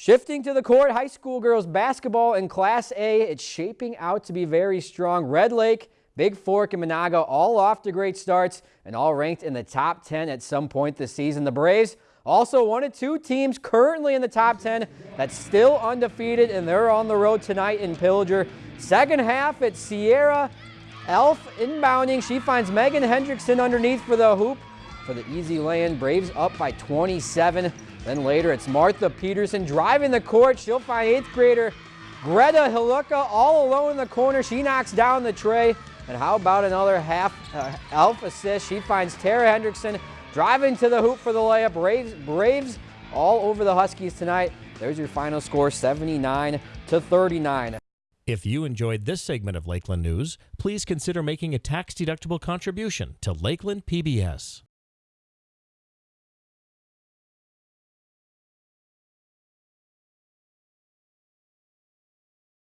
Shifting to the court, high school girls basketball in Class A, it's shaping out to be very strong. Red Lake, Big Fork, and Menahga all off to great starts and all ranked in the top 10 at some point this season. The Braves also one of two teams currently in the top 10 that's still undefeated, and they're on the road tonight in Pillager. Second half, it's Sierra Elf inbounding. She finds Megan Hendrickson underneath for the hoop for the easy lay-in. Braves up by 27. Then later, it's Martha Peterson driving the court. She'll find eighth grader Greta Hiluka all alone in the corner. She knocks down the tray. And how about another half uh, elf assist? She finds Tara Hendrickson driving to the hoop for the layup. Braves, Braves all over the Huskies tonight. There's your final score, 79 to 39. If you enjoyed this segment of Lakeland News, please consider making a tax-deductible contribution to Lakeland PBS.